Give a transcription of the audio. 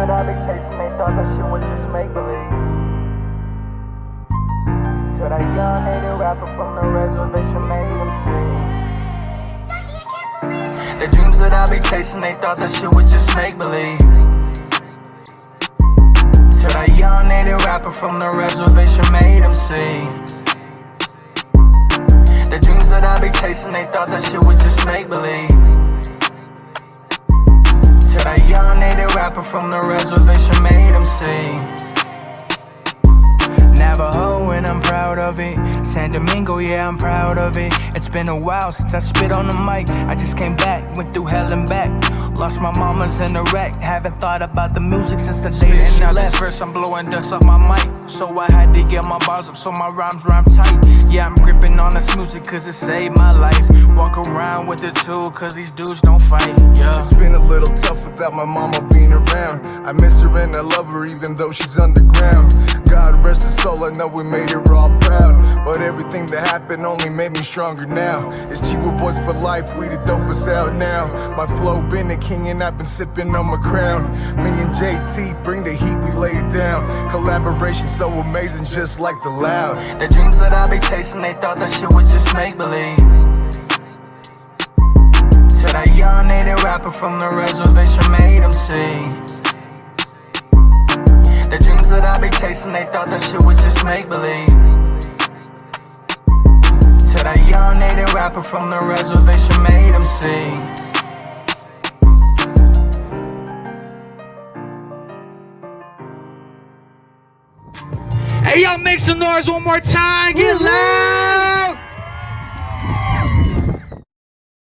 that I be chasing, they thought that shit was just make believe. To that young native rapper from the reservation made them see. The dreams that I be chasing, they thought that shit was just make believe. To that young native rapper from the reservation made him see. The dreams that I be chasing, they thought that shit was just make believe. That young native rapper from the reservation made him see. Navajo and I'm proud of it. San Domingo, yeah, I'm proud of it. It's been a while since I spit on the mic. I just came back, went through hell and back. Lost my mamas in a wreck. Haven't thought about the music since the day that she left. First, I'm blowing dust off my mic. So I had to get my bars up so my rhymes rhyme tight. Yeah, I'm gripping on this music cause it saved my life. Around with the tool cause these dudes don't fight. Yeah. It's been a little tough without my mama being around. I miss her and I love her even though she's underground. God rest her soul, I know we made her all proud. But everything that happened only made me stronger now. It's Chihuahua Boys for life, we the dopest out now. My flow been the king and I've been sipping on my crown. Me and JT bring the heat, we lay it down. Collaboration so amazing, just like the loud. The dreams that I be chasing, they thought that shit was just make believe. To that young native rapper from the reservation made him see. The dreams that I be chasing, they thought that shit was just make believe. To that young native rapper from the reservation made him see. Hey, y'all, make some noise one more time. Get loud.